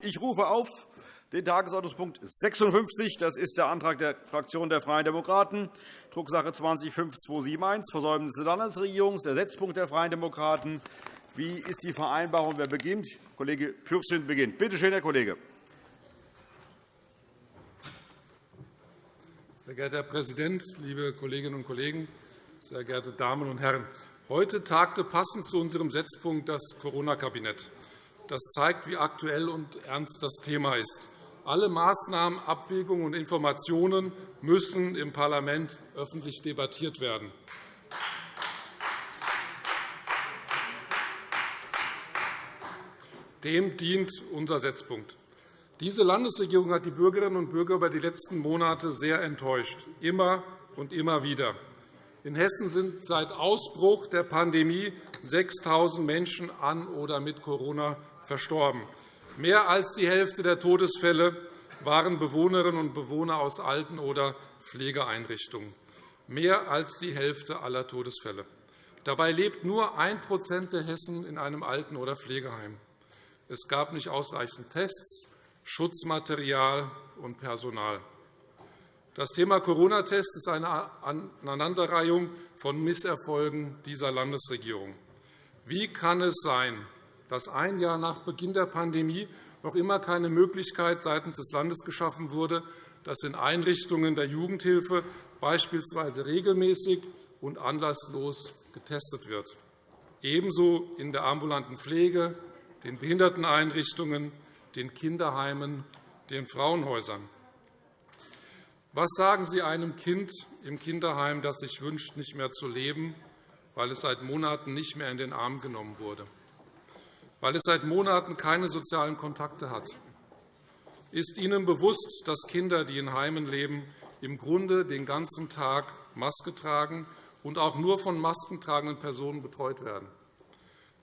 Ich rufe auf den Tagesordnungspunkt 56. Das ist der Antrag der Fraktion der Freien Demokraten, Drucksache 20-5271, Versäumnis der Landesregierung, der Setzpunkt der Freien Demokraten. Wie ist die Vereinbarung? Wer beginnt? Kollege Pürsün beginnt. Bitte schön, Herr Kollege. Sehr geehrter Herr Präsident, liebe Kolleginnen und Kollegen, sehr geehrte Damen und Herren! Heute tagte passend zu unserem Setzpunkt das Corona-Kabinett. Das zeigt, wie aktuell und ernst das Thema ist. Alle Maßnahmen, Abwägungen und Informationen müssen im Parlament öffentlich debattiert werden. Dem dient unser Setzpunkt. Diese Landesregierung hat die Bürgerinnen und Bürger über die letzten Monate sehr enttäuscht, immer und immer wieder. In Hessen sind seit Ausbruch der Pandemie 6.000 Menschen an oder mit Corona verstorben. Mehr als die Hälfte der Todesfälle waren Bewohnerinnen und Bewohner aus Alten- oder Pflegeeinrichtungen. Mehr als die Hälfte aller Todesfälle. Dabei lebt nur 1% der Hessen in einem Alten- oder Pflegeheim. Es gab nicht ausreichend Tests, Schutzmaterial und Personal. Das Thema Corona-Test ist eine Aneinanderreihung von Misserfolgen dieser Landesregierung. Wie kann es sein, dass ein Jahr nach Beginn der Pandemie noch immer keine Möglichkeit seitens des Landes geschaffen wurde, dass in Einrichtungen der Jugendhilfe beispielsweise regelmäßig und anlasslos getestet wird, ebenso in der ambulanten Pflege, den Behinderteneinrichtungen, den Kinderheimen, den Frauenhäusern. Was sagen Sie einem Kind im Kinderheim, das sich wünscht, nicht mehr zu leben, weil es seit Monaten nicht mehr in den Arm genommen wurde? Weil es seit Monaten keine sozialen Kontakte hat. Ist Ihnen bewusst, dass Kinder, die in Heimen leben, im Grunde den ganzen Tag Maske tragen und auch nur von maskentragenden Personen betreut werden?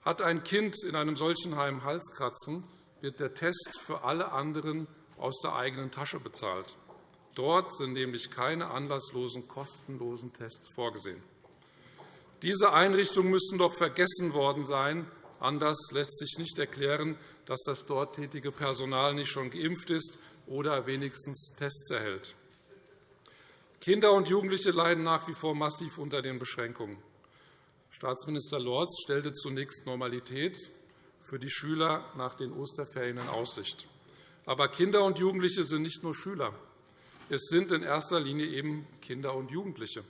Hat ein Kind in einem solchen Heim Halskratzen, wird der Test für alle anderen aus der eigenen Tasche bezahlt. Dort sind nämlich keine anlasslosen, kostenlosen Tests vorgesehen. Diese Einrichtungen müssen doch vergessen worden sein, Anders lässt sich nicht erklären, dass das dort tätige Personal nicht schon geimpft ist oder wenigstens Tests erhält. Kinder und Jugendliche leiden nach wie vor massiv unter den Beschränkungen. Staatsminister Lorz stellte zunächst Normalität für die Schüler nach den Osterferien in Aussicht. Aber Kinder und Jugendliche sind nicht nur Schüler. Es sind in erster Linie eben Kinder und Jugendliche.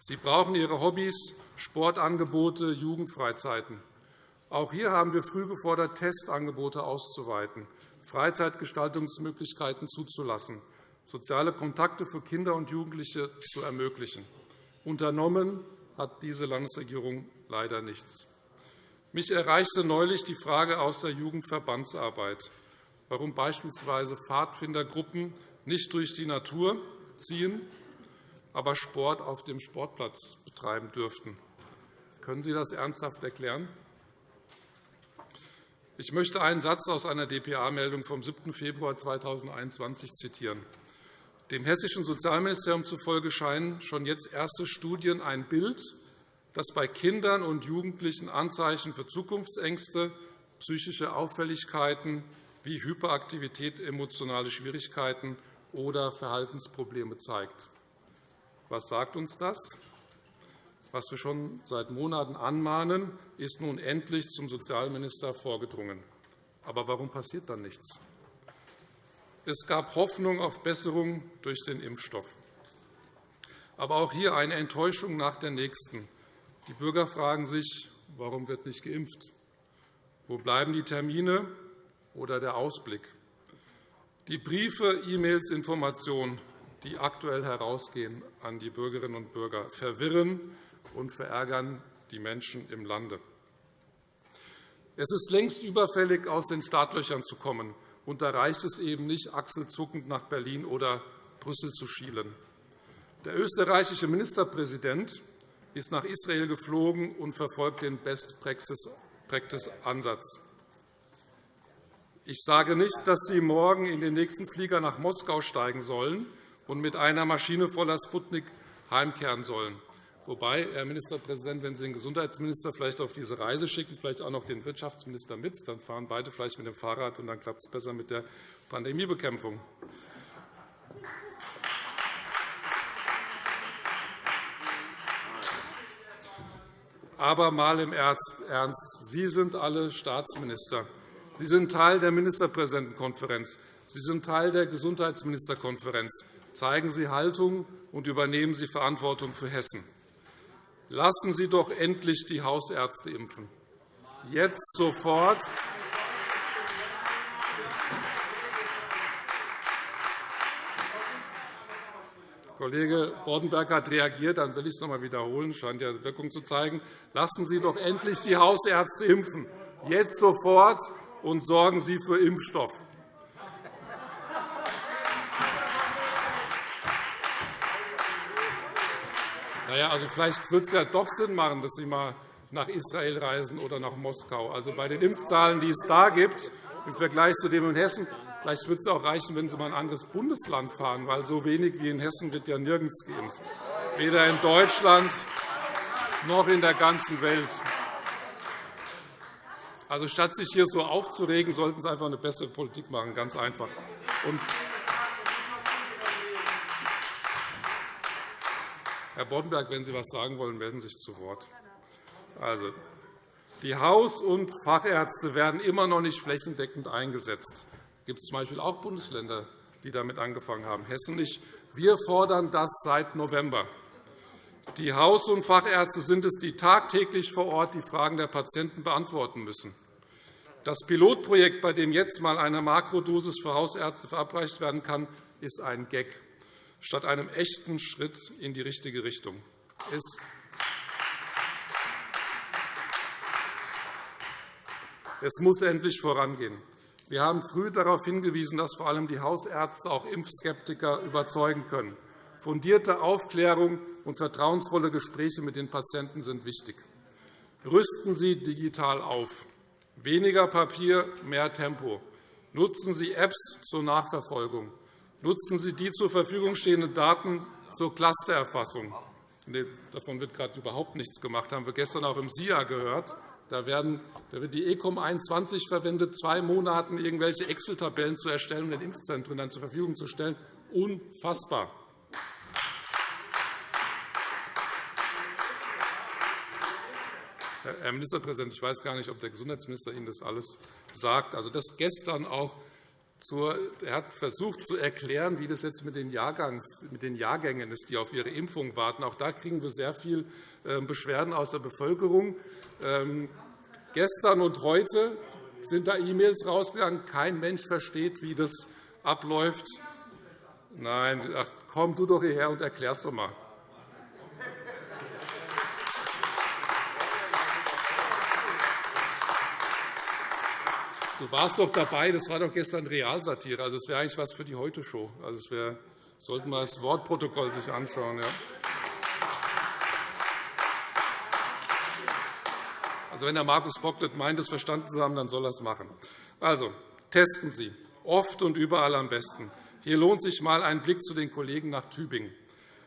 Sie brauchen ihre Hobbys, Sportangebote, Jugendfreizeiten. Auch hier haben wir früh gefordert, Testangebote auszuweiten, Freizeitgestaltungsmöglichkeiten zuzulassen, soziale Kontakte für Kinder und Jugendliche zu ermöglichen. Unternommen hat diese Landesregierung leider nichts. Mich erreichte neulich die Frage aus der Jugendverbandsarbeit, warum beispielsweise Pfadfindergruppen nicht durch die Natur ziehen, aber Sport auf dem Sportplatz betreiben dürften. Können Sie das ernsthaft erklären? Ich möchte einen Satz aus einer dpa-Meldung vom 7. Februar 2021 zitieren. Dem Hessischen Sozialministerium zufolge scheinen schon jetzt erste Studien ein Bild, das bei Kindern und Jugendlichen Anzeichen für Zukunftsängste, psychische Auffälligkeiten wie Hyperaktivität, emotionale Schwierigkeiten oder Verhaltensprobleme zeigt. Was sagt uns das? Was wir schon seit Monaten anmahnen, ist nun endlich zum Sozialminister vorgedrungen. Aber warum passiert dann nichts? Es gab Hoffnung auf Besserung durch den Impfstoff. Aber auch hier eine Enttäuschung nach der nächsten. Die Bürger fragen sich, warum wird nicht geimpft? Wo bleiben die Termine oder der Ausblick? Die Briefe, E-Mails, Informationen, die aktuell herausgehen an die Bürgerinnen und Bürger, verwirren und verärgern die Menschen im Lande. Es ist längst überfällig, aus den Startlöchern zu kommen. Und da reicht es eben nicht, achselzuckend nach Berlin oder Brüssel zu schielen. Der österreichische Ministerpräsident ist nach Israel geflogen und verfolgt den Best-Practice-Ansatz. Ich sage nicht, dass Sie morgen in den nächsten Flieger nach Moskau steigen sollen und mit einer Maschine voller Sputnik heimkehren sollen. Wobei, Herr Ministerpräsident, wenn Sie den Gesundheitsminister vielleicht auf diese Reise schicken, vielleicht auch noch den Wirtschaftsminister mit, dann fahren beide vielleicht mit dem Fahrrad, und dann klappt es besser mit der Pandemiebekämpfung. Aber mal im Ernst. Sie sind alle Staatsminister. Sie sind Teil der Ministerpräsidentenkonferenz. Sie sind Teil der Gesundheitsministerkonferenz. Zeigen Sie Haltung und übernehmen Sie Verantwortung für Hessen. Lassen Sie doch endlich die Hausärzte impfen. Jetzt sofort. Kollege Boddenberg hat reagiert, dann will ich es noch einmal wiederholen. scheint ja Wirkung zu zeigen. Lassen Sie doch endlich die Hausärzte impfen. Jetzt sofort und sorgen Sie für Impfstoff. Na ja, also vielleicht wird es ja doch Sinn machen, dass Sie einmal nach Israel reisen oder nach Moskau. Also bei den Impfzahlen, die es da gibt, im Vergleich zu dem in Hessen, vielleicht wird es auch reichen, wenn Sie mal in ein anderes Bundesland fahren, weil so wenig wie in Hessen wird ja nirgends geimpft, weder in Deutschland noch in der ganzen Welt. Also statt sich hier so aufzuregen, sollten Sie einfach eine bessere Politik machen, ganz einfach. Und Herr Boddenberg, wenn Sie etwas sagen wollen, melden Sie sich zu Wort. Also, die Haus- und Fachärzte werden immer noch nicht flächendeckend eingesetzt. Es gibt z. B. auch Bundesländer, die damit angefangen haben, Hessen nicht. Wir fordern das seit November. Die Haus- und Fachärzte sind es, die tagtäglich vor Ort die Fragen der Patienten beantworten müssen. Das Pilotprojekt, bei dem jetzt einmal eine Makrodosis für Hausärzte verabreicht werden kann, ist ein Gag statt einem echten Schritt in die richtige Richtung. Es muss endlich vorangehen. Wir haben früh darauf hingewiesen, dass vor allem die Hausärzte auch Impfskeptiker überzeugen können. Fundierte Aufklärung und vertrauensvolle Gespräche mit den Patienten sind wichtig. Rüsten Sie digital auf. Weniger Papier, mehr Tempo. Nutzen Sie Apps zur Nachverfolgung. Nutzen Sie die zur Verfügung stehenden Daten zur Clustererfassung. davon wird gerade überhaupt nichts gemacht. Das haben wir gestern auch im SIA gehört. Da, wird die ECOM 21 verwendet, zwei Monaten irgendwelche Excel-Tabellen zu erstellen und den Impfzentren dann zur Verfügung zu stellen. Unfassbar. Herr Ministerpräsident, ich weiß gar nicht, ob der Gesundheitsminister Ihnen das alles sagt. Also das gestern auch er hat versucht zu erklären, wie das jetzt mit den, Jahrgangs, mit den Jahrgängen ist, die auf ihre Impfung warten. Auch da kriegen wir sehr viele ähm, Beschwerden aus der Bevölkerung. Ähm, gestern und heute sind da E-Mails rausgegangen. Kein Mensch versteht, wie das abläuft. Nein, ach, komm du doch hierher und erklär es doch einmal. Du warst doch dabei, das war doch gestern Realsatire. Also, es wäre eigentlich was für die Heute-Show. Also, es wäre, sollten wir das Wortprotokoll sich anschauen. Ja. Also, wenn Herr Markus Bocklet meint, es verstanden zu haben, dann soll er es machen. Also, testen Sie, oft und überall am besten. Hier lohnt sich einmal ein Blick zu den Kollegen nach Tübingen.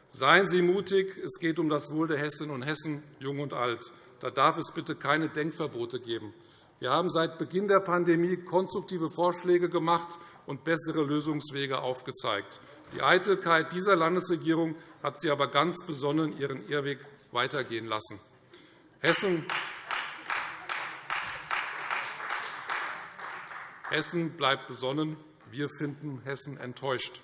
Seien Sie mutig, es geht um das Wohl der Hessinnen und Hessen, jung und alt. Da darf es bitte keine Denkverbote geben. Wir haben seit Beginn der Pandemie konstruktive Vorschläge gemacht und bessere Lösungswege aufgezeigt. Die Eitelkeit dieser Landesregierung hat sie aber ganz besonnen ihren Irrweg weitergehen lassen. Hessen Hessen bleibt besonnen. Wir finden Hessen enttäuscht.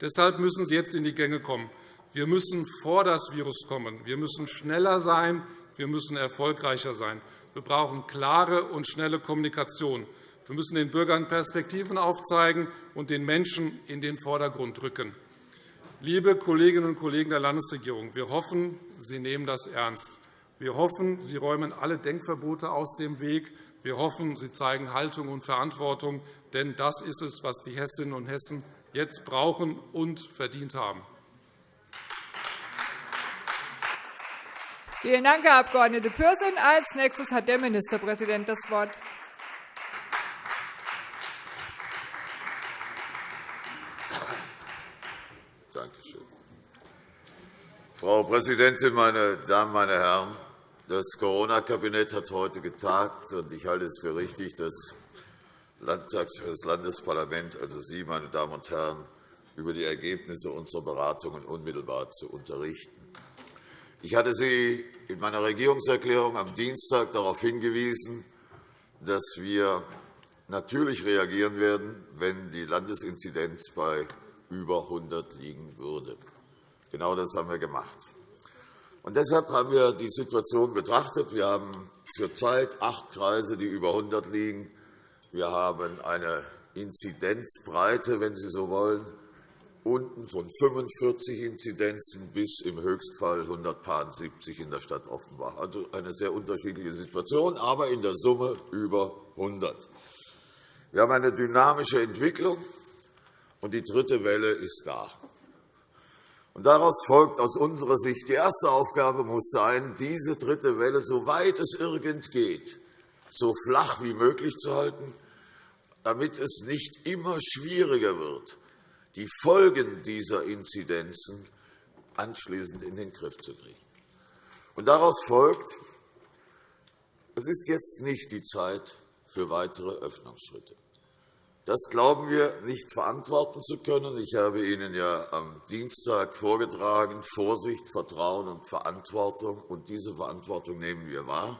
Deshalb müssen Sie jetzt in die Gänge kommen. Wir müssen vor das Virus kommen. Wir müssen schneller sein. Wir müssen erfolgreicher sein. Wir brauchen klare und schnelle Kommunikation. Wir müssen den Bürgern Perspektiven aufzeigen und den Menschen in den Vordergrund rücken. Liebe Kolleginnen und Kollegen der Landesregierung, wir hoffen, Sie nehmen das ernst. Wir hoffen, Sie räumen alle Denkverbote aus dem Weg. Wir hoffen, Sie zeigen Haltung und Verantwortung. Denn das ist es, was die Hessinnen und Hessen jetzt brauchen und verdient haben. Vielen Dank, Herr Abg. Pürsün. Als nächstes hat der Ministerpräsident das Wort. Danke. Frau Präsidentin, meine Damen, meine Herren! Das Corona-Kabinett hat heute getagt, und ich halte es für richtig, das, Landtags das Landesparlament, also Sie, meine Damen und Herren, über die Ergebnisse unserer Beratungen unmittelbar zu unterrichten. Ich hatte Sie in meiner Regierungserklärung am Dienstag darauf hingewiesen, dass wir natürlich reagieren werden, wenn die Landesinzidenz bei über 100 liegen würde. Genau das haben wir gemacht. Und deshalb haben wir die Situation betrachtet. Wir haben zurzeit acht Kreise, die über 100 liegen. Wir haben eine Inzidenzbreite, wenn Sie so wollen, unten von 45 Inzidenzen bis im Höchstfall 170 in der Stadt Offenbach. Also eine sehr unterschiedliche Situation, aber in der Summe über 100. Wir haben eine dynamische Entwicklung, und die dritte Welle ist da. Und daraus folgt aus unserer Sicht, die erste Aufgabe muss sein, diese dritte Welle, soweit es irgend geht, so flach wie möglich zu halten, damit es nicht immer schwieriger wird, die Folgen dieser Inzidenzen anschließend in den Griff zu kriegen. Und daraus folgt, es ist jetzt nicht die Zeit für weitere Öffnungsschritte. Das glauben wir nicht verantworten zu können. Ich habe Ihnen ja am Dienstag vorgetragen, Vorsicht, Vertrauen und Verantwortung. Und diese Verantwortung nehmen wir wahr.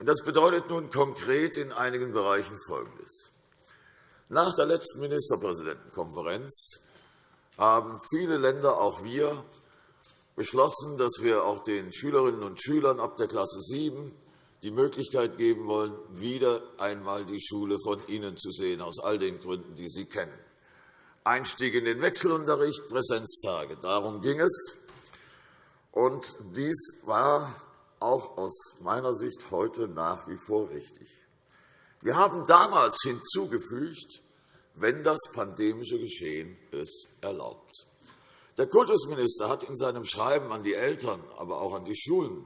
Das bedeutet nun konkret in einigen Bereichen Folgendes. Nach der letzten Ministerpräsidentenkonferenz haben viele Länder, auch wir, beschlossen, dass wir auch den Schülerinnen und Schülern ab der Klasse 7 die Möglichkeit geben wollen, wieder einmal die Schule von innen zu sehen, aus all den Gründen, die Sie kennen. Einstieg in den Wechselunterricht, Präsenztage. Darum ging es. Und dies war auch aus meiner Sicht heute nach wie vor richtig. Wir haben damals hinzugefügt, wenn das pandemische Geschehen es erlaubt. Der Kultusminister hat in seinem Schreiben an die Eltern, aber auch an die Schulen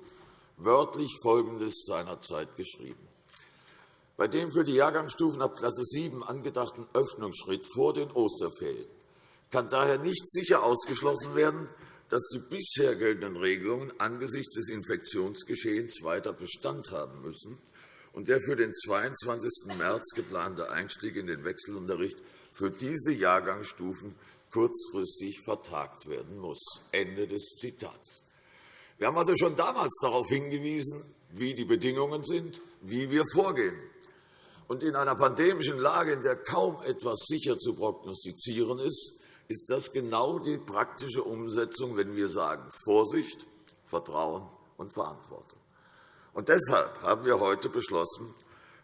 wörtlich Folgendes seinerzeit geschrieben. Bei dem für die Jahrgangsstufen ab Klasse 7 angedachten Öffnungsschritt vor den Osterferien kann daher nicht sicher ausgeschlossen werden, dass die bisher geltenden Regelungen angesichts des Infektionsgeschehens weiter Bestand haben müssen und der für den 22. März geplante Einstieg in den Wechselunterricht für diese Jahrgangsstufen kurzfristig vertagt werden muss. Ende des Zitats. Wir haben also schon damals darauf hingewiesen, wie die Bedingungen sind, wie wir vorgehen. Und in einer pandemischen Lage, in der kaum etwas sicher zu prognostizieren ist, ist das genau die praktische Umsetzung, wenn wir sagen Vorsicht, Vertrauen und Verantwortung. Und deshalb haben wir heute beschlossen,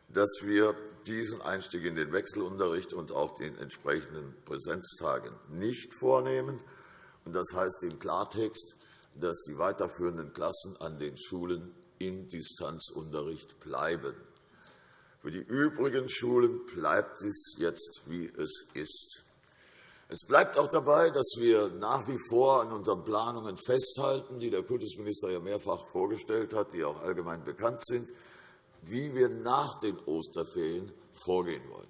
dass wir diesen Einstieg in den Wechselunterricht und auch den entsprechenden Präsenztagen nicht vornehmen. Das heißt im Klartext, dass die weiterführenden Klassen an den Schulen in Distanzunterricht bleiben. Für die übrigen Schulen bleibt es jetzt, wie es ist. Es bleibt auch dabei, dass wir nach wie vor an unseren Planungen festhalten, die der Kultusminister ja mehrfach vorgestellt hat, die auch allgemein bekannt sind, wie wir nach den Osterferien vorgehen wollen.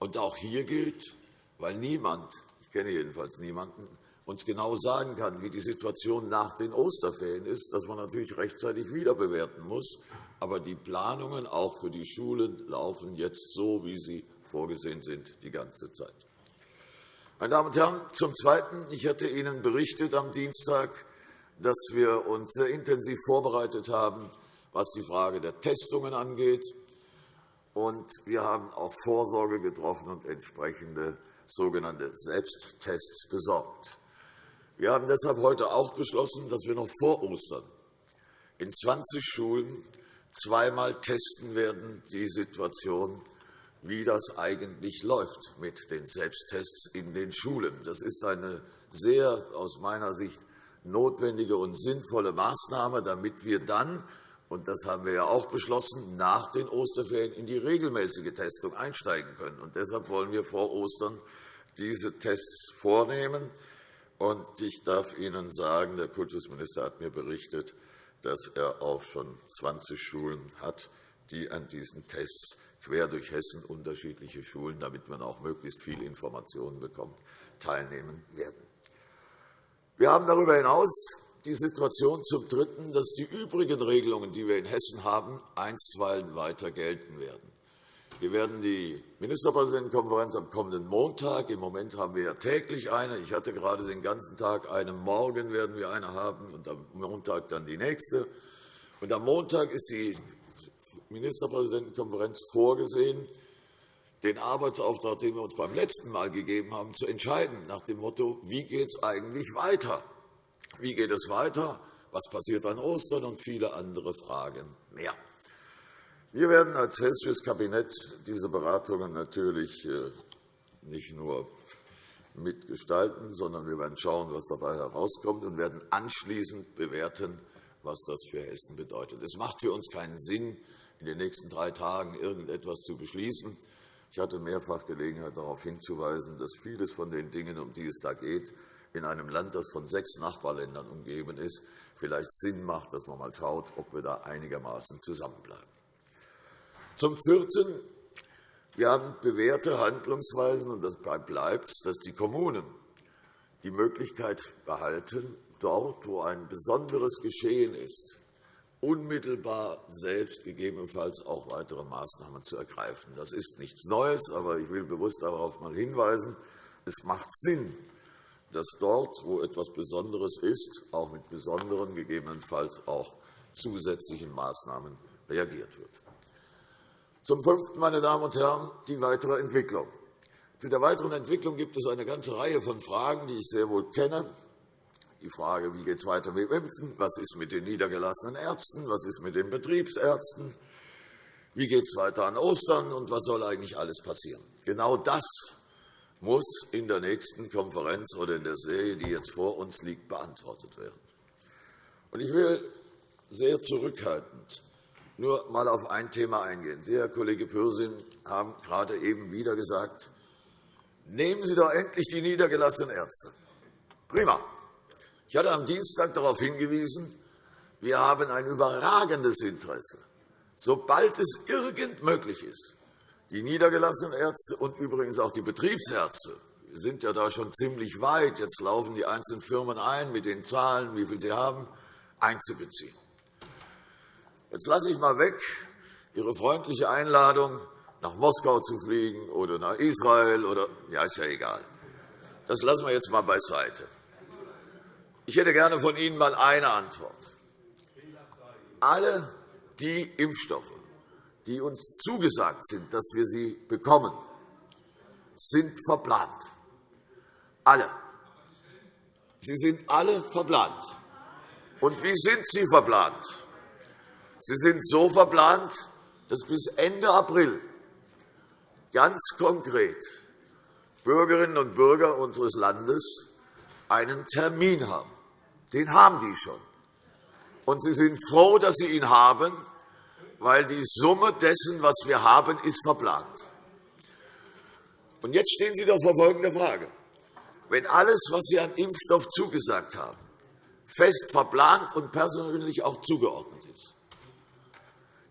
Und auch hier gilt, weil niemand, ich kenne jedenfalls niemanden, uns genau sagen kann, wie die Situation nach den Osterferien ist, dass man natürlich rechtzeitig wieder bewerten muss. Aber die Planungen auch für die Schulen laufen jetzt so, wie sie vorgesehen sind, die ganze Zeit. Meine Damen und Herren, zum Zweiten. Ich hatte Ihnen berichtet am Dienstag, dass wir uns sehr intensiv vorbereitet haben, was die Frage der Testungen angeht. Und wir haben auch Vorsorge getroffen und entsprechende sogenannte Selbsttests besorgt. Wir haben deshalb heute auch beschlossen, dass wir noch vor Ostern in 20 Schulen zweimal testen werden, die Situation, wie das eigentlich läuft mit den Selbsttests in den Schulen. Das ist eine sehr aus meiner Sicht notwendige und sinnvolle Maßnahme, damit wir dann und das haben wir ja auch beschlossen, nach den Osterferien in die regelmäßige Testung einsteigen können. Und deshalb wollen wir vor Ostern diese Tests vornehmen. Und ich darf Ihnen sagen, der Kultusminister hat mir berichtet, dass er auch schon 20 Schulen hat, die an diesen Tests quer durch Hessen unterschiedliche Schulen, damit man auch möglichst viele Informationen bekommt, teilnehmen werden. Wir haben darüber hinaus die Situation zum Dritten, dass die übrigen Regelungen, die wir in Hessen haben, einstweilen weiter gelten werden. Wir werden die Ministerpräsidentenkonferenz am kommenden Montag. Im Moment haben wir ja täglich eine. Ich hatte gerade den ganzen Tag eine. Morgen werden wir eine haben und am Montag dann die nächste. Und am Montag ist die Ministerpräsidentenkonferenz vorgesehen, den Arbeitsauftrag, den wir uns beim letzten Mal gegeben haben, zu entscheiden, nach dem Motto, wie geht es eigentlich weiter? Wie geht es weiter? Was passiert an Ostern? Und viele andere Fragen mehr. Wir werden als Hessisches Kabinett diese Beratungen natürlich äh, nicht nur mitgestalten, sondern wir werden schauen, was dabei herauskommt, und werden anschließend bewerten, was das für Hessen bedeutet. Es macht für uns keinen Sinn, in den nächsten drei Tagen irgendetwas zu beschließen. Ich hatte mehrfach Gelegenheit, darauf hinzuweisen, dass vieles von den Dingen, um die es da geht, in einem Land, das von sechs Nachbarländern umgeben ist, vielleicht Sinn macht, dass man einmal schaut, ob wir da einigermaßen zusammenbleiben. Zum Vierten. Wir haben bewährte Handlungsweisen, und das bleibt, dass die Kommunen die Möglichkeit behalten, dort, wo ein besonderes Geschehen ist, unmittelbar selbst gegebenenfalls auch weitere Maßnahmen zu ergreifen. Das ist nichts Neues, aber ich will bewusst darauf mal hinweisen. Es macht Sinn, dass dort, wo etwas Besonderes ist, auch mit besonderen, gegebenenfalls auch zusätzlichen Maßnahmen reagiert wird. Zum Fünften, meine Damen und Herren, die weitere Entwicklung. Zu der weiteren Entwicklung gibt es eine ganze Reihe von Fragen, die ich sehr wohl kenne. Die Frage, wie geht es weiter mit Impfen? Was ist mit den niedergelassenen Ärzten? Was ist mit den Betriebsärzten? Wie geht es weiter an Ostern? Und was soll eigentlich alles passieren? Genau das muss in der nächsten Konferenz oder in der Serie, die jetzt vor uns liegt, beantwortet werden. Ich will sehr zurückhaltend nur einmal auf ein Thema eingehen. Sie, Herr Kollege Pürsün, haben gerade eben wieder gesagt, nehmen Sie doch endlich die niedergelassenen Ärzte. Prima. Ich hatte am Dienstag darauf hingewiesen, wir haben ein überragendes Interesse, sobald es irgend möglich ist, die niedergelassenen Ärzte und übrigens auch die Betriebsärzte wir sind ja da schon ziemlich weit. Jetzt laufen die einzelnen Firmen ein mit den Zahlen, wie viel sie haben, einzubeziehen. Jetzt lasse ich einmal weg Ihre freundliche Einladung, nach Moskau zu fliegen oder nach Israel. Oder, ja, ist ja egal. Das lassen wir jetzt einmal beiseite. Ich hätte gerne von Ihnen einmal eine Antwort. Alle die Impfstoffe, die uns zugesagt sind, dass wir sie bekommen, sind verplant. Alle. Sie sind alle verplant. Und wie sind sie verplant? Sie sind so verplant, dass bis Ende April ganz konkret Bürgerinnen und Bürger unseres Landes einen Termin haben. Den haben die schon. Und sie sind froh, dass sie ihn haben, weil die Summe dessen, was wir haben, ist verplant. Und jetzt stehen Sie doch vor folgender Frage. Wenn alles, was Sie an Impfstoff zugesagt haben, fest verplant und persönlich auch zugeordnet ist,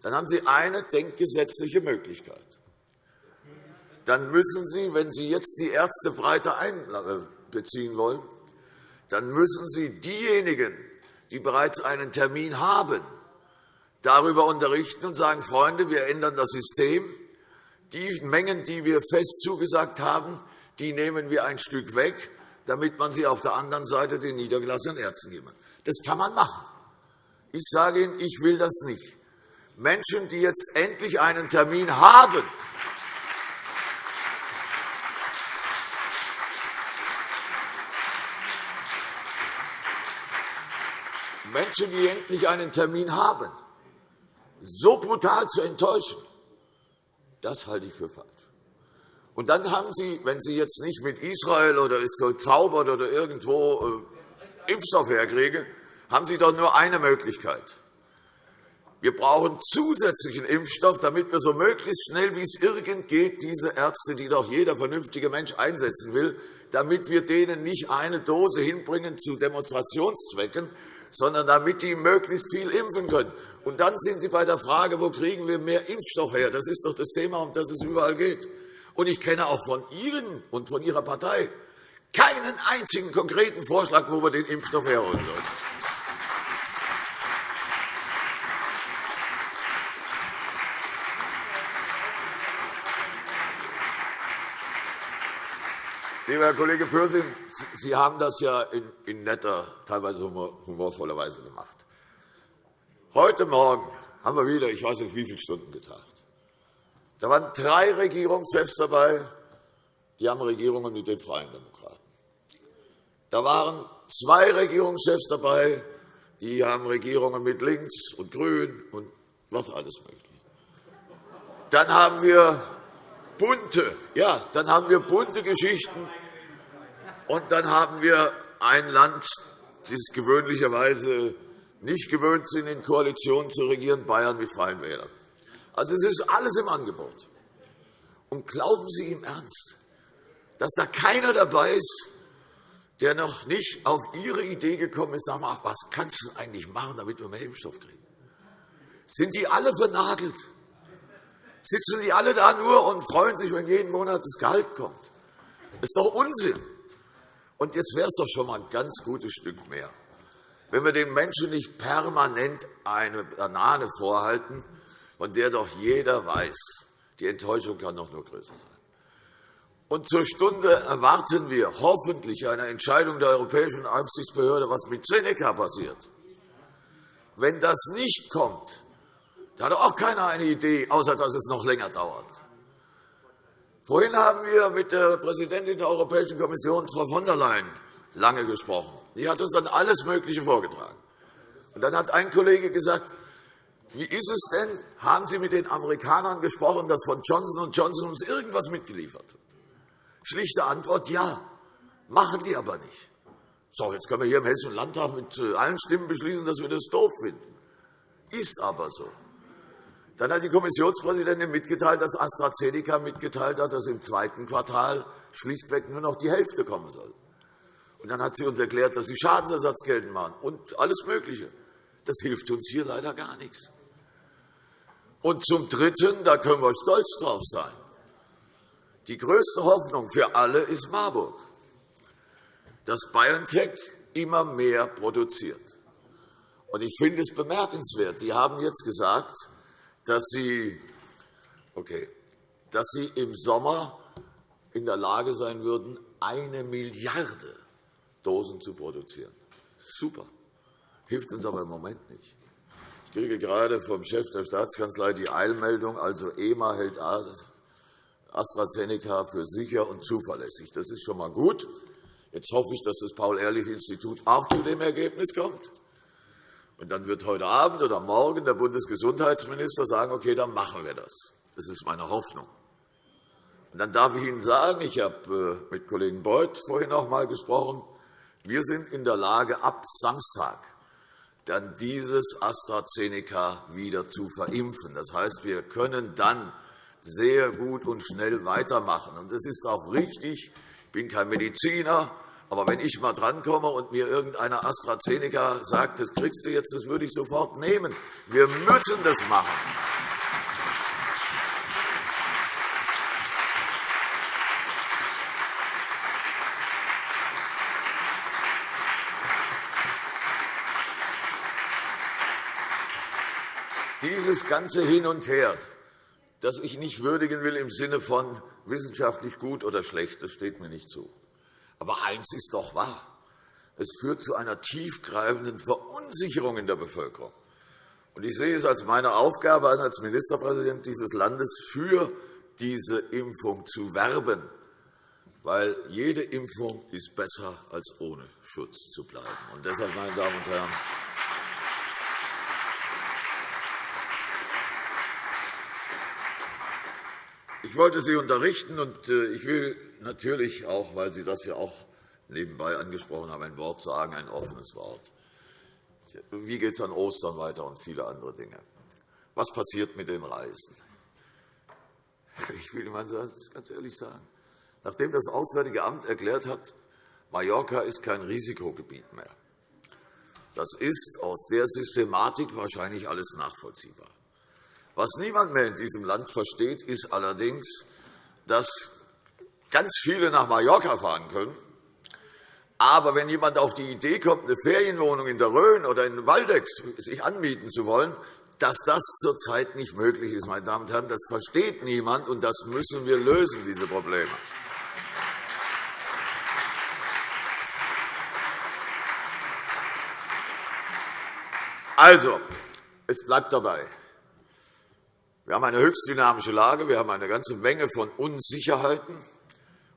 dann haben Sie eine denkgesetzliche Möglichkeit. Dann müssen Sie, wenn Sie jetzt die Ärzte breiter einbeziehen wollen, dann müssen Sie diejenigen, die bereits einen Termin haben, darüber unterrichten und sagen, Freunde, wir ändern das System. Die Mengen, die wir fest zugesagt haben, die nehmen wir ein Stück weg, damit man sie auf der anderen Seite den niedergelassenen Ärzten kann. Das kann man machen. Ich sage Ihnen, ich will das nicht. Menschen, die jetzt endlich einen Termin haben, Menschen, die endlich einen Termin haben, so brutal zu enttäuschen, das halte ich für falsch. Und dann haben Sie, wenn Sie jetzt nicht mit Israel oder es soll zaubern oder irgendwo äh, Impfstoff herkriegen, haben Sie doch nur eine Möglichkeit. Wir brauchen zusätzlichen Impfstoff, damit wir so möglichst schnell, wie es irgend geht, diese Ärzte, die doch jeder vernünftige Mensch einsetzen will, damit wir denen nicht eine Dose hinbringen zu Demonstrationszwecken, sondern damit die möglichst viel impfen können. Und dann sind Sie bei der Frage, wo kriegen wir mehr Impfstoff her? Das ist doch das Thema, um das es überall geht. Und ich kenne auch von Ihnen und von Ihrer Partei keinen einzigen konkreten Vorschlag, wo wir den Impfstoff herholen sollen. Lieber Herr Kollege Pürsün, Sie haben das ja in netter, teilweise humorvoller Weise gemacht. Heute Morgen haben wir wieder, ich weiß nicht, wie viele Stunden getagt. Da waren drei Regierungschefs dabei, die haben Regierungen mit den Freien Demokraten. Da waren zwei Regierungschefs dabei, die haben Regierungen mit Links und Grün und was alles möglich. Dann haben wir bunte, ja, dann haben wir bunte Geschichten und dann haben wir ein Land, das gewöhnlicherweise nicht gewöhnt sind, in Koalitionen zu regieren, Bayern mit Freien Wählern. Also, es ist alles im Angebot. Und glauben Sie im Ernst, dass da keiner dabei ist, der noch nicht auf Ihre Idee gekommen ist, sag mal, was kannst du eigentlich machen, damit wir mehr Impfstoff kriegen? Sind die alle vernagelt? Sitzen die alle da nur und freuen sich, wenn jeden Monat das Gehalt kommt? Das ist doch Unsinn. Und jetzt wäre es doch schon einmal ein ganz gutes Stück mehr, wenn wir den Menschen nicht permanent eine Banane vorhalten, von der doch jeder weiß, die Enttäuschung kann doch nur größer sein. Und zur Stunde erwarten wir hoffentlich eine Entscheidung der Europäischen Aufsichtsbehörde, was mit Seneca passiert. Wenn das nicht kommt, dann hat auch keiner eine Idee, außer dass es noch länger dauert. Vorhin haben wir mit der Präsidentin der Europäischen Kommission, Frau von der Leyen, lange gesprochen. Die hat uns dann alles Mögliche vorgetragen. Und dann hat ein Kollege gesagt, wie ist es denn, haben Sie mit den Amerikanern gesprochen, dass von Johnson Johnson uns irgendetwas mitgeliefert wird? Schlichte Antwort, ja, machen die aber nicht. So, jetzt können wir hier im Hessischen Landtag mit äh, allen Stimmen beschließen, dass wir das doof finden. Ist aber so. Dann hat die Kommissionspräsidentin mitgeteilt, dass AstraZeneca mitgeteilt hat, dass im zweiten Quartal schlichtweg nur noch die Hälfte kommen soll. Und dann hat sie uns erklärt, dass sie Schadensersatz geltend machen und alles Mögliche. Das hilft uns hier leider gar nichts. Und zum Dritten, da können wir stolz drauf sein, die größte Hoffnung für alle ist Marburg, dass BioNTech immer mehr produziert. Und ich finde es bemerkenswert. Die haben jetzt gesagt, dass sie, okay, dass sie im Sommer in der Lage sein würden, eine Milliarde Dosen zu produzieren. Super. Hilft uns aber im Moment nicht. Ich kriege gerade vom Chef der Staatskanzlei die Eilmeldung, also EMA hält AstraZeneca für sicher und zuverlässig. Das ist schon einmal gut. Jetzt hoffe ich, dass das Paul-Ehrlich-Institut auch zu dem Ergebnis kommt. Und dann wird heute Abend oder morgen der Bundesgesundheitsminister sagen, okay, dann machen wir das. Das ist meine Hoffnung. Und dann darf ich Ihnen sagen, ich habe äh, mit Kollegen Beuth vorhin noch einmal gesprochen, wir sind in der Lage, ab Samstag dann dieses AstraZeneca wieder zu verimpfen. Das heißt, wir können dann sehr gut und schnell weitermachen. Das ist auch richtig. Ich bin kein Mediziner, aber wenn ich einmal drankomme und mir irgendeiner AstraZeneca sagt, das kriegst du jetzt, das würde ich sofort nehmen. Wir müssen das machen. Dieses ganze Hin und Her, das ich nicht würdigen will im Sinne von wissenschaftlich gut oder schlecht, das steht mir nicht zu. Aber eins ist doch wahr. Es führt zu einer tiefgreifenden Verunsicherung in der Bevölkerung. Ich sehe es als meine Aufgabe an, als Ministerpräsident dieses Landes für diese Impfung zu werben, weil jede Impfung ist besser, als ohne Schutz zu bleiben. Und deshalb, meine Damen und Herren, Ich wollte Sie unterrichten, und äh, ich will natürlich auch, weil Sie das ja auch nebenbei angesprochen haben, ein Wort sagen, ein offenes Wort. Wie geht es an Ostern weiter und viele andere Dinge? Was passiert mit den Reisen? Ich will Ihnen ganz ehrlich sagen. Nachdem das Auswärtige Amt erklärt hat, Mallorca ist kein Risikogebiet mehr, das ist aus der Systematik wahrscheinlich alles nachvollziehbar. Was niemand mehr in diesem Land versteht, ist allerdings, dass ganz viele nach Mallorca fahren können. Aber wenn jemand auf die Idee kommt, eine Ferienwohnung in der Rhön oder in Waldeck sich anmieten zu wollen, dass das zurzeit nicht möglich ist, meine Damen und Herren, das versteht niemand, und das müssen wir lösen, diese Probleme. Also, es bleibt dabei. Wir haben eine höchst dynamische Lage. Wir haben eine ganze Menge von Unsicherheiten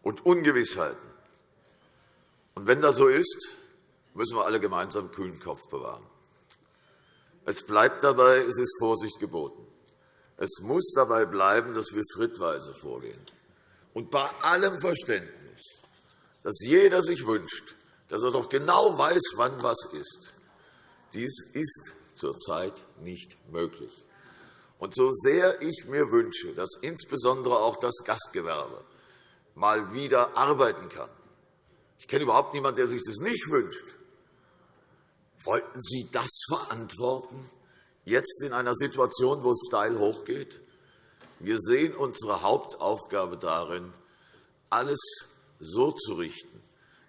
und Ungewissheiten. Und wenn das so ist, müssen wir alle gemeinsam kühlen Kopf bewahren. Es bleibt dabei, es ist Vorsicht geboten. Es muss dabei bleiben, dass wir schrittweise vorgehen. Und bei allem Verständnis, dass jeder sich wünscht, dass er doch genau weiß, wann was ist. Dies ist zurzeit nicht möglich. Und so sehr ich mir wünsche, dass insbesondere auch das Gastgewerbe mal wieder arbeiten kann, ich kenne überhaupt niemanden, der sich das nicht wünscht, wollten Sie das verantworten, jetzt in einer Situation, wo es steil hochgeht? Wir sehen unsere Hauptaufgabe darin, alles so zu richten,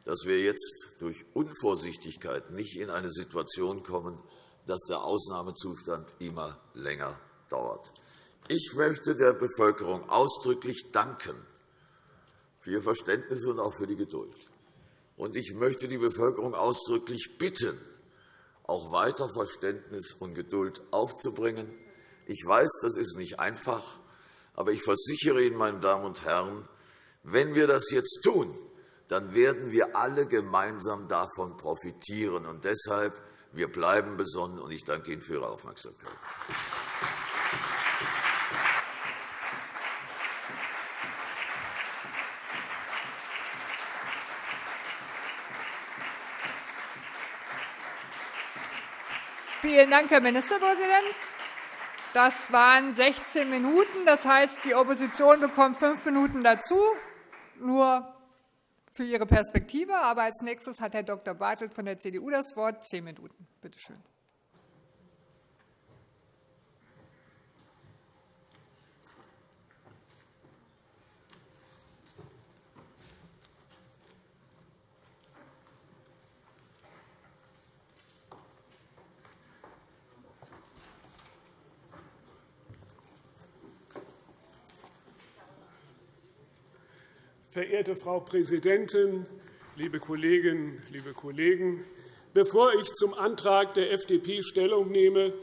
dass wir jetzt durch Unvorsichtigkeit nicht in eine Situation kommen, dass der Ausnahmezustand immer länger dauert. Ich möchte der Bevölkerung ausdrücklich danken für ihr Verständnis und auch für die Geduld. Und ich möchte die Bevölkerung ausdrücklich bitten, auch weiter Verständnis und Geduld aufzubringen. Ich weiß, das ist nicht einfach, aber ich versichere Ihnen, meine Damen und Herren, wenn wir das jetzt tun, dann werden wir alle gemeinsam davon profitieren. Und deshalb, wir bleiben besonnen, und ich danke Ihnen für Ihre Aufmerksamkeit. Vielen Dank, Herr Ministerpräsident. Das waren 16 Minuten. Das heißt, die Opposition bekommt fünf Minuten dazu, nur für ihre Perspektive. Aber als nächstes hat Herr Dr. Bartelt von der CDU das Wort. Zehn Minuten. Bitte schön. Verehrte Frau Präsidentin, liebe Kolleginnen, liebe Kollegen! Bevor ich zum Antrag der FDP Stellung nehme,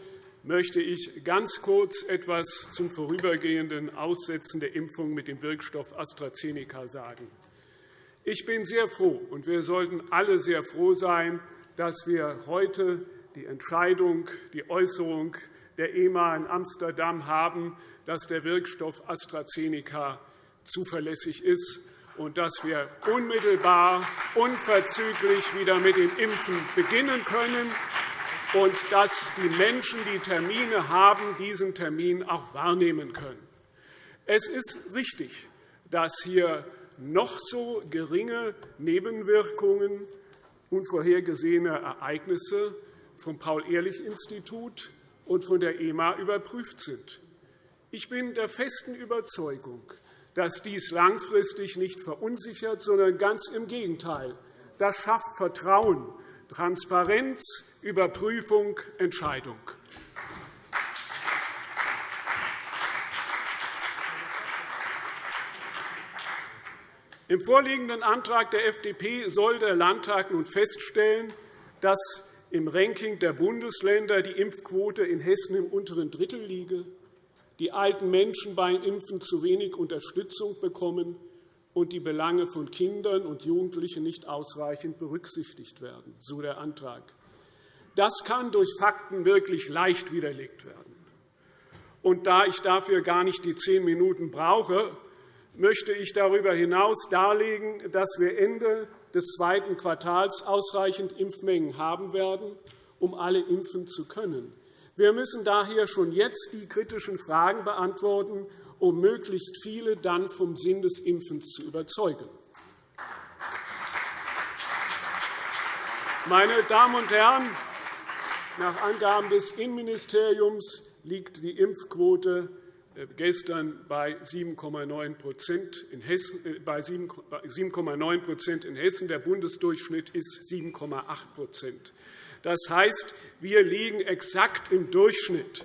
möchte ich ganz kurz etwas zum vorübergehenden Aussetzen der Impfung mit dem Wirkstoff AstraZeneca sagen. Ich bin sehr froh, und wir sollten alle sehr froh sein, dass wir heute die Entscheidung, die Äußerung der EMA in Amsterdam haben, dass der Wirkstoff AstraZeneca zuverlässig ist und dass wir unmittelbar, unverzüglich wieder mit dem Impfen beginnen können und dass die Menschen, die Termine haben, diesen Termin auch wahrnehmen können. Es ist richtig, dass hier noch so geringe Nebenwirkungen, unvorhergesehene Ereignisse vom Paul-Ehrlich-Institut und von der EMA überprüft sind. Ich bin der festen Überzeugung, dass dies langfristig nicht verunsichert, sondern ganz im Gegenteil. Das schafft Vertrauen, Transparenz, Überprüfung, Entscheidung. Im vorliegenden Antrag der FDP soll der Landtag nun feststellen, dass im Ranking der Bundesländer die Impfquote in Hessen im unteren Drittel liege die alten Menschen beim Impfen zu wenig Unterstützung bekommen und die Belange von Kindern und Jugendlichen nicht ausreichend berücksichtigt werden, so der Antrag. Das kann durch Fakten wirklich leicht widerlegt werden. Und da ich dafür gar nicht die zehn Minuten brauche, möchte ich darüber hinaus darlegen, dass wir Ende des zweiten Quartals ausreichend Impfmengen haben werden, um alle impfen zu können. Wir müssen daher schon jetzt die kritischen Fragen beantworten, um möglichst viele dann vom Sinn des Impfens zu überzeugen. Meine Damen und Herren, nach Angaben des Innenministeriums liegt die Impfquote äh, gestern bei 7,9 in Hessen. Äh, bei 7,9% in Hessen. Der Bundesdurchschnitt ist 7,8 das heißt, wir liegen exakt im Durchschnitt.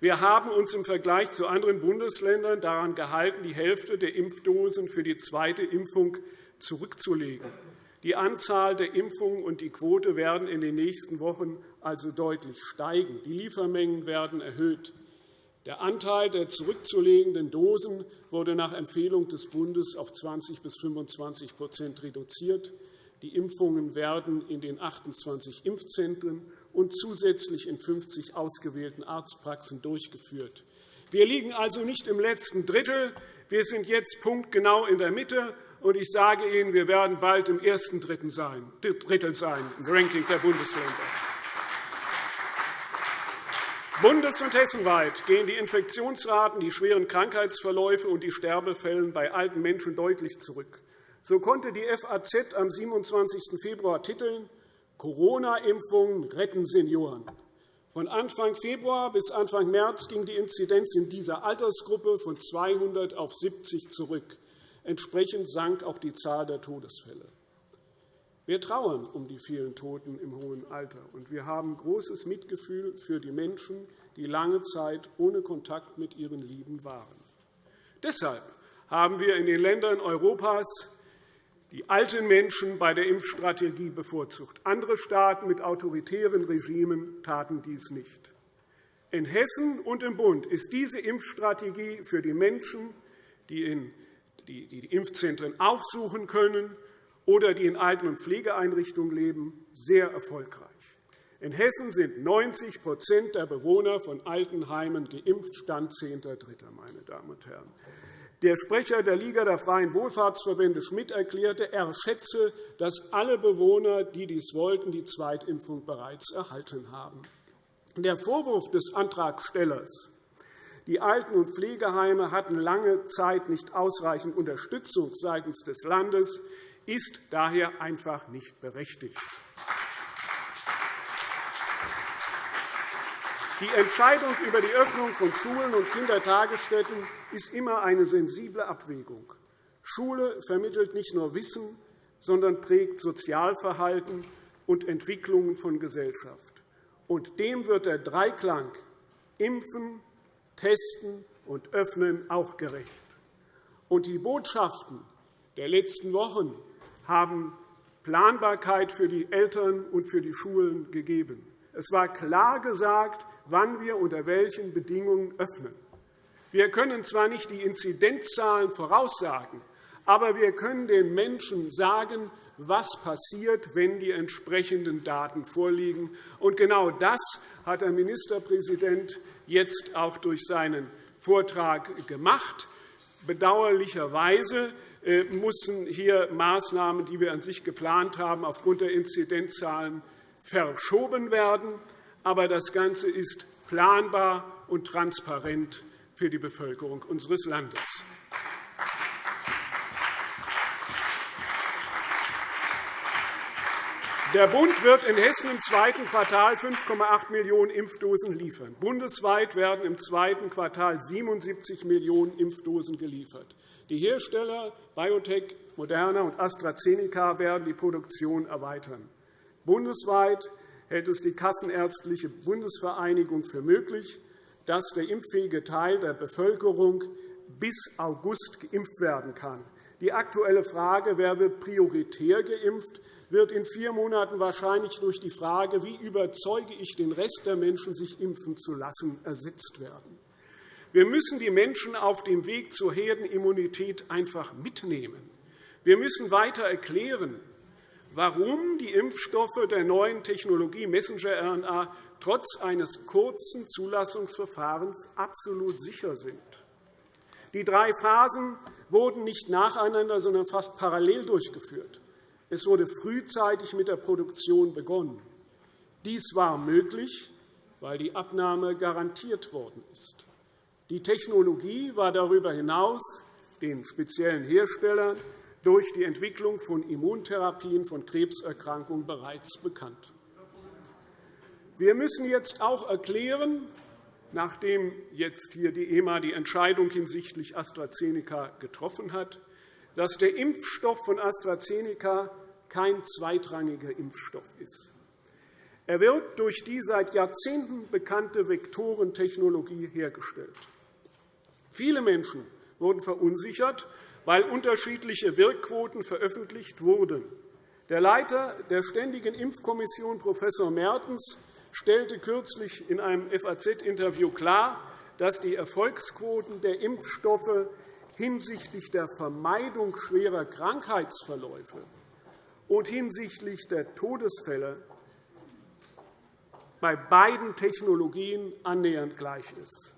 Wir haben uns im Vergleich zu anderen Bundesländern daran gehalten, die Hälfte der Impfdosen für die zweite Impfung zurückzulegen. Die Anzahl der Impfungen und die Quote werden in den nächsten Wochen also deutlich steigen. Die Liefermengen werden erhöht. Der Anteil der zurückzulegenden Dosen wurde nach Empfehlung des Bundes auf 20 bis 25% reduziert. Die Impfungen werden in den 28 Impfzentren und zusätzlich in 50 ausgewählten Arztpraxen durchgeführt. Wir liegen also nicht im letzten Drittel. Wir sind jetzt punktgenau in der Mitte. Und ich sage Ihnen, wir werden bald im ersten Drittel sein, im Ranking der Bundesländer. Bundes- und hessenweit gehen die Infektionsraten, die schweren Krankheitsverläufe und die Sterbefälle bei alten Menschen deutlich zurück. So konnte die FAZ am 27. Februar titeln, Corona-Impfungen retten Senioren. Von Anfang Februar bis Anfang März ging die Inzidenz in dieser Altersgruppe von 200 auf 70 zurück. Entsprechend sank auch die Zahl der Todesfälle. Wir trauern um die vielen Toten im hohen Alter, und wir haben großes Mitgefühl für die Menschen, die lange Zeit ohne Kontakt mit ihren Lieben waren. Deshalb haben wir in den Ländern Europas die alten Menschen bei der Impfstrategie bevorzugt. Andere Staaten mit autoritären Regimen taten dies nicht. In Hessen und im Bund ist diese Impfstrategie für die Menschen, die die Impfzentren aufsuchen können oder die in Alten- und Pflegeeinrichtungen leben, sehr erfolgreich. In Hessen sind 90% der Bewohner von Altenheimen geimpft, Stand 10.3. Meine Damen und Herren. Der Sprecher der Liga der Freien Wohlfahrtsverbände Schmidt erklärte, er schätze, dass alle Bewohner, die dies wollten, die Zweitimpfung bereits erhalten haben. Der Vorwurf des Antragstellers, die Alten- und Pflegeheime hatten lange Zeit nicht ausreichend Unterstützung seitens des Landes, ist daher einfach nicht berechtigt. Die Entscheidung über die Öffnung von Schulen und Kindertagesstätten ist immer eine sensible Abwägung. Schule vermittelt nicht nur Wissen, sondern prägt Sozialverhalten und Entwicklungen von Gesellschaft. Und dem wird der Dreiklang Impfen, Testen und Öffnen auch gerecht. Und die Botschaften der letzten Wochen haben Planbarkeit für die Eltern und für die Schulen gegeben. Es war klar gesagt, wann wir unter welchen Bedingungen öffnen. Wir können zwar nicht die Inzidenzzahlen voraussagen, aber wir können den Menschen sagen, was passiert, wenn die entsprechenden Daten vorliegen. Und genau das hat der Ministerpräsident jetzt auch durch seinen Vortrag gemacht. Bedauerlicherweise äh, mussten hier Maßnahmen, die wir an sich geplant haben, aufgrund der Inzidenzzahlen verschoben werden aber das Ganze ist planbar und transparent für die Bevölkerung unseres Landes. Der Bund wird in Hessen im zweiten Quartal 5,8 Millionen Impfdosen liefern. Bundesweit werden im zweiten Quartal 77 Millionen Impfdosen geliefert. Die Hersteller BioNTech, Moderna und AstraZeneca werden die Produktion erweitern. Bundesweit hält es die Kassenärztliche Bundesvereinigung für möglich, dass der impffähige Teil der Bevölkerung bis August geimpft werden kann. Die aktuelle Frage, wer wird prioritär geimpft, wird in vier Monaten wahrscheinlich durch die Frage, wie überzeuge ich den Rest der Menschen, sich impfen zu lassen, ersetzt werden. Wir müssen die Menschen auf dem Weg zur Herdenimmunität einfach mitnehmen. Wir müssen weiter erklären, warum die Impfstoffe der neuen Technologie Messenger-RNA trotz eines kurzen Zulassungsverfahrens absolut sicher sind. Die drei Phasen wurden nicht nacheinander, sondern fast parallel durchgeführt. Es wurde frühzeitig mit der Produktion begonnen. Dies war möglich, weil die Abnahme garantiert worden ist. Die Technologie war darüber hinaus den speziellen Herstellern durch die Entwicklung von Immuntherapien von Krebserkrankungen bereits bekannt. Wir müssen jetzt auch erklären, nachdem jetzt hier die EMA die Entscheidung hinsichtlich AstraZeneca getroffen hat, dass der Impfstoff von AstraZeneca kein zweitrangiger Impfstoff ist. Er wird durch die seit Jahrzehnten bekannte Vektorentechnologie hergestellt. Viele Menschen wurden verunsichert, weil unterschiedliche Wirkquoten veröffentlicht wurden. Der Leiter der Ständigen Impfkommission, Prof. Mertens, stellte kürzlich in einem FAZ-Interview klar, dass die Erfolgsquoten der Impfstoffe hinsichtlich der Vermeidung schwerer Krankheitsverläufe und hinsichtlich der Todesfälle bei beiden Technologien annähernd gleich ist.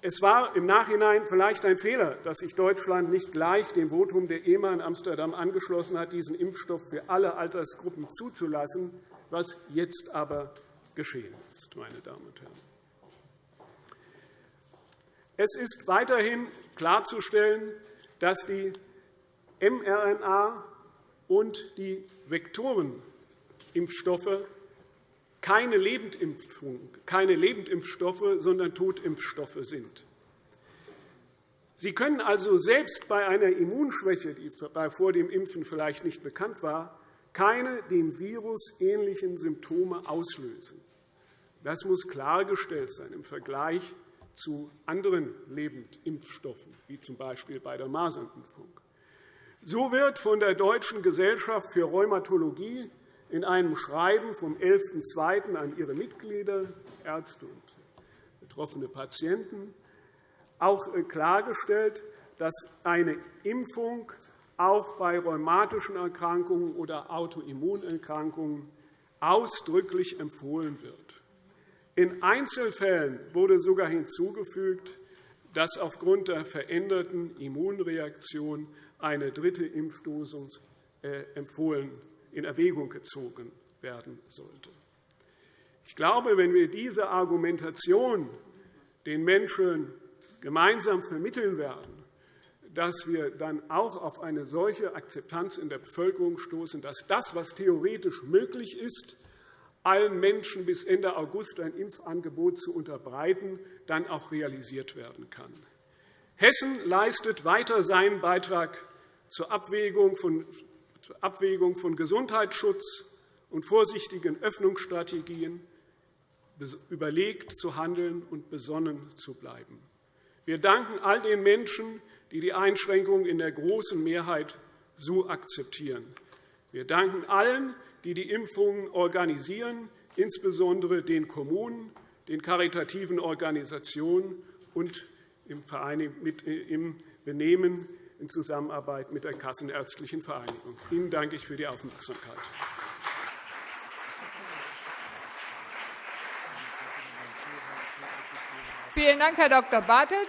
Es war im Nachhinein vielleicht ein Fehler, dass sich Deutschland nicht gleich dem Votum der EMA in Amsterdam angeschlossen hat, diesen Impfstoff für alle Altersgruppen zuzulassen, was jetzt aber geschehen ist. Meine Damen und Herren. Es ist weiterhin klarzustellen, dass die mRNA und die Vektorenimpfstoffe keine, Lebendimpfung, keine Lebendimpfstoffe, sondern Totimpfstoffe sind. Sie können also selbst bei einer Immunschwäche, die vor dem Impfen vielleicht nicht bekannt war, keine dem Virus ähnlichen Symptome auslösen. Das muss klargestellt sein im Vergleich zu anderen Lebendimpfstoffen, wie z. B. bei der Masernimpfung. So wird von der Deutschen Gesellschaft für Rheumatologie in einem Schreiben vom 11.02. an ihre Mitglieder, Ärzte und betroffene Patienten, auch äh, klargestellt, dass eine Impfung auch bei rheumatischen Erkrankungen oder Autoimmunerkrankungen ausdrücklich empfohlen wird. In Einzelfällen wurde sogar hinzugefügt, dass aufgrund der veränderten Immunreaktion eine dritte Impfdosis äh, empfohlen, in Erwägung gezogen werden sollte. Ich glaube, wenn wir diese Argumentation den Menschen gemeinsam vermitteln werden, dass wir dann auch auf eine solche Akzeptanz in der Bevölkerung stoßen, dass das, was theoretisch möglich ist, allen Menschen bis Ende August ein Impfangebot zu unterbreiten, dann auch realisiert werden kann. Hessen leistet weiter seinen Beitrag zur Abwägung von, zur Abwägung von Gesundheitsschutz und vorsichtigen Öffnungsstrategien, überlegt zu handeln und besonnen zu bleiben. Wir danken all den Menschen, die die Einschränkungen in der großen Mehrheit so akzeptieren. Wir danken allen, die die Impfungen organisieren, insbesondere den Kommunen, den karitativen Organisationen und im Benehmen in Zusammenarbeit mit der Kassenärztlichen Vereinigung. Ihnen danke ich für die Aufmerksamkeit. Vielen Dank, Herr Dr. Bartelt.